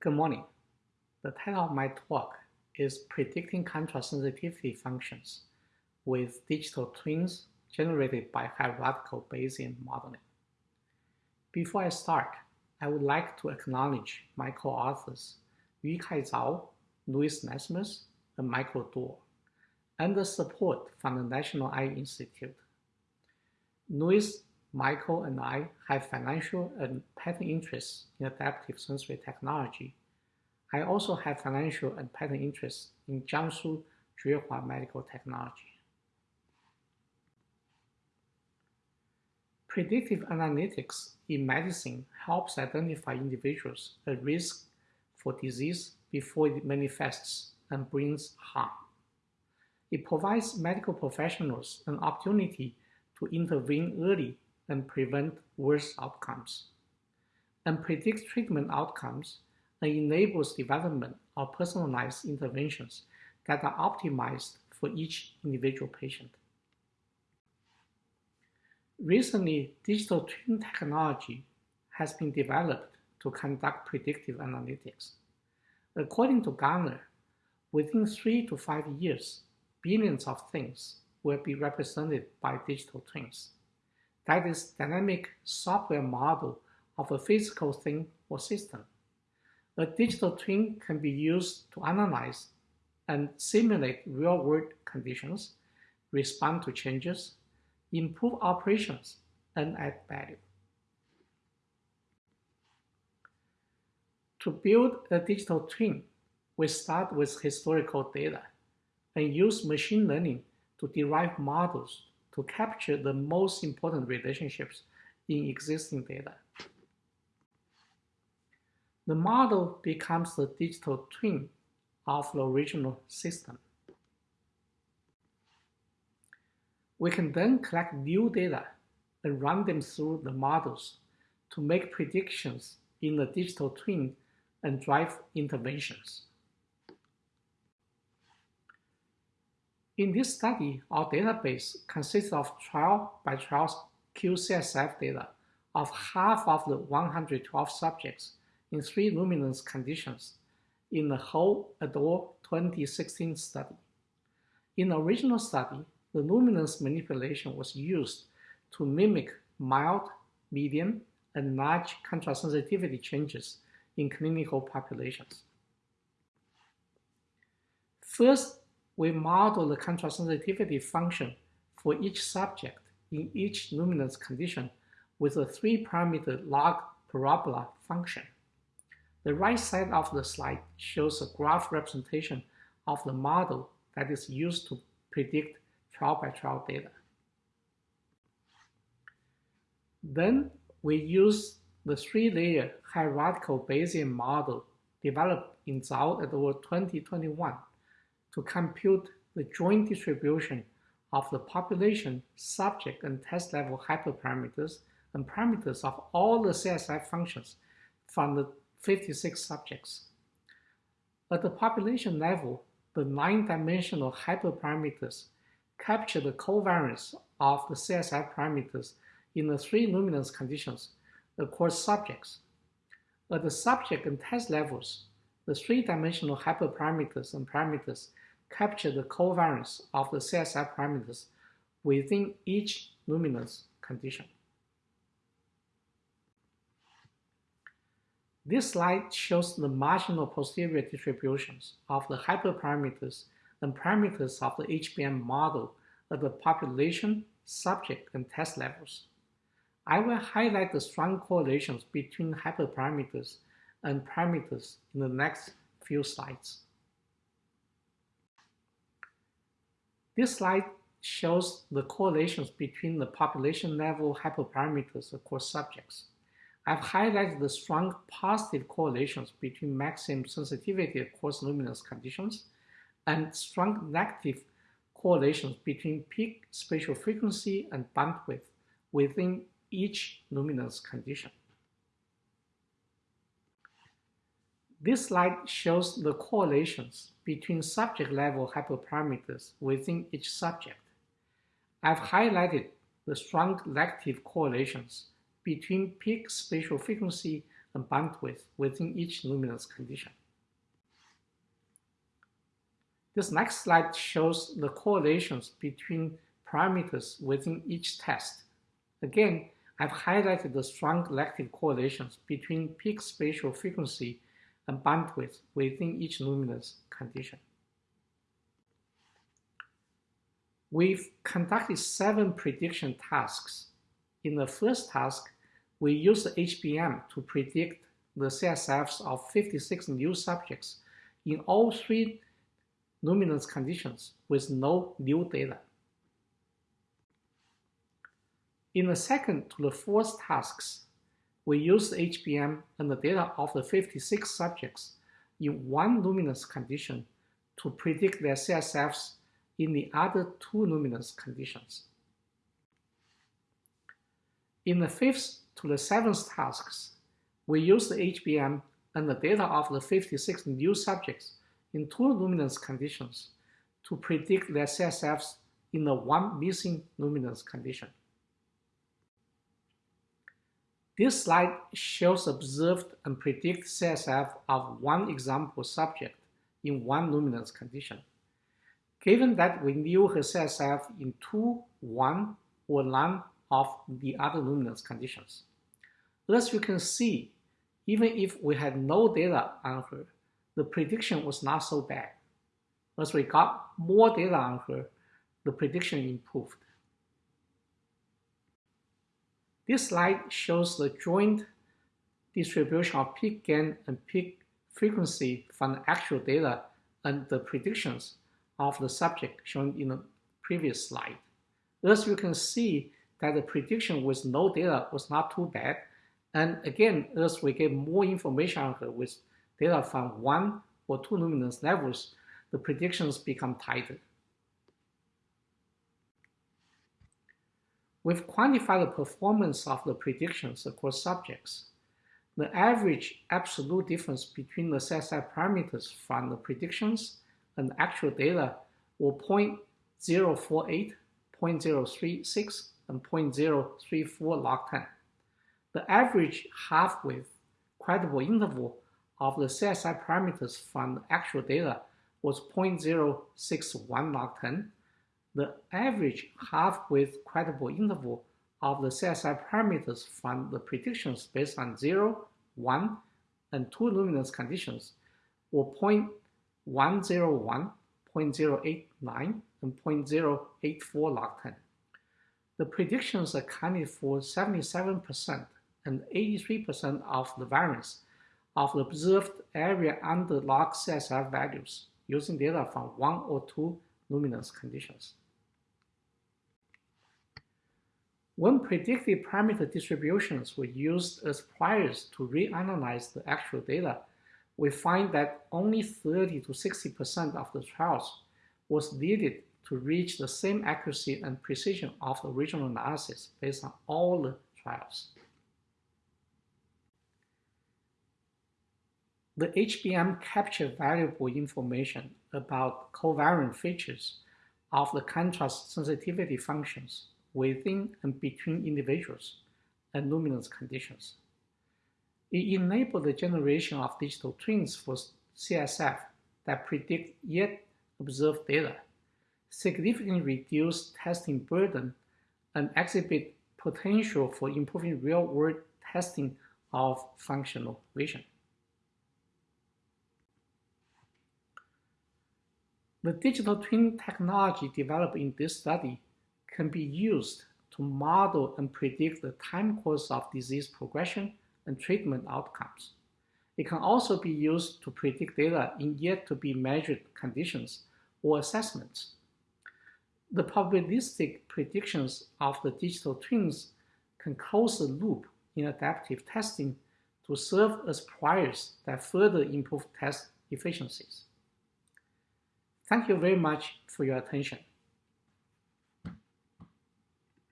Good morning. The title of my talk is Predicting Contrast Sensitivity Functions with Digital Twins Generated by Hierarchical Bayesian Modeling. Before I start, I would like to acknowledge my co-authors Yukai Zhao, Louis Lesmes, and Michael Dorr, and the support from the National Eye Institute. Louis, Michael, and I have financial and patent interests in adaptive sensory technology. I also have financial and patent interests in Jiangsu Juehua Medical Technology. Predictive analytics in medicine helps identify individuals at risk for disease before it manifests and brings harm. It provides medical professionals an opportunity to intervene early and prevent worse outcomes, and predict treatment outcomes and enables development of personalized interventions that are optimized for each individual patient. Recently, digital twin technology has been developed to conduct predictive analytics. According to Gartner, within three to five years, billions of things will be represented by digital twins. That is dynamic software model of a physical thing or system. A digital twin can be used to analyze and simulate real-world conditions, respond to changes, improve operations, and add value. To build a digital twin, we start with historical data and use machine learning to derive models to capture the most important relationships in existing data. The model becomes the digital twin of the original system. We can then collect new data and run them through the models to make predictions in the digital twin and drive interventions. In this study, our database consists of trial by trial QCSF data of half of the 112 subjects in three luminance conditions in the Hou et al. 2016 study. In the original study, the luminance manipulation was used to mimic mild, medium, and large contrast sensitivity changes in clinical populations. First, we model the contrast sensitivity function for each subject in each luminance condition with a three-parameter log parabola function. The right side of the slide shows a graph representation of the model that is used to predict trial-by-trial data. Then we use the three-layer hierarchical Bayesian model developed in Zhao et al. 2021 to compute the joint distribution of the population, subject, and test level hyperparameters and parameters of all the CSF functions from the 56 subjects. At the population level, the nine-dimensional hyperparameters capture the covariance of the CSF parameters in the three luminance conditions across subjects. At the subject and test levels, the three-dimensional hyperparameters and parameters capture the covariance of the CSF parameters within each luminance condition. This slide shows the marginal posterior distributions of the hyperparameters and parameters of the HBM model at the population, subject, and test levels. I will highlight the strong correlations between hyperparameters and parameters in the next few slides. This slide shows the correlations between the population level hyperparameters across subjects. I've highlighted the strong positive correlations between maximum sensitivity across luminance conditions and strong negative correlations between peak spatial frequency and bandwidth within each luminance condition. This slide shows the correlations between subject-level hyperparameters within each subject. I've highlighted the strong negative correlations between peak spatial frequency and bandwidth within each luminance condition. This next slide shows the correlations between parameters within each test. Again, I've highlighted the strong elective correlations between peak spatial frequency and bandwidth within each luminance condition. We've conducted seven prediction tasks. In the first task, we used the HBM to predict the CSFs of 56 new subjects in all three luminance conditions with no new data. In the second to the fourth tasks, we used HBM and the data of the 56 subjects in one luminance condition to predict their CSFs in the other two luminance conditions. In the fifth to the seventh tasks, we used the HBM and the data of the 56 new subjects in two luminance conditions to predict their CSFs in the one missing luminance condition. This slide shows observed and predicted CSF of one example subject in one luminance condition. Given that we knew her CSF in two, one, or none of the other luminance conditions. As you can see, even if we had no data on her, the prediction was not so bad. As we got more data on her, the prediction improved. This slide shows the joint distribution of peak gain and peak frequency from the actual data and the predictions of the subject shown in the previous slide. As you can see that the prediction with no data was not too bad. And again, as we get more information with data from one or two luminance levels, the predictions become tighter. We've quantified the performance of the predictions across subjects. The average absolute difference between the CSF parameters from the predictions and the actual data were 0.048, 0.036, and 0.034 log 10. The average half-width credible interval of the CSF parameters from the actual data was 0.061 log 10. The average half-width credible interval of the CSF parameters from the predictions based on 0, 1, and 2 luminance conditions were 0.101, 0.089, and 0.084 log 10. The predictions accounted for 77% and 83% of the variance of the observed area under log CSF values using data from one or two luminance conditions. When predicted parameter distributions were used as priors to reanalyze the actual data, we find that only 30 to 60% of the trials was needed to reach the same accuracy and precision of the original analysis based on all the trials. The HBM captured valuable information about covariant features of the contrast sensitivity functions within and between individuals and luminance conditions. It enabled the generation of digital twins for CSF that predict yet observed data, significantly reduce testing burden, and exhibit potential for improving real-world testing of functional vision. The digital twin technology developed in this study can be used to model and predict the time course of disease progression and treatment outcomes. It can also be used to predict data in yet to be measured conditions or assessments. The probabilistic predictions of the digital twins can close the loop in adaptive testing to serve as priors that further improve test efficiencies. Thank you very much for your attention.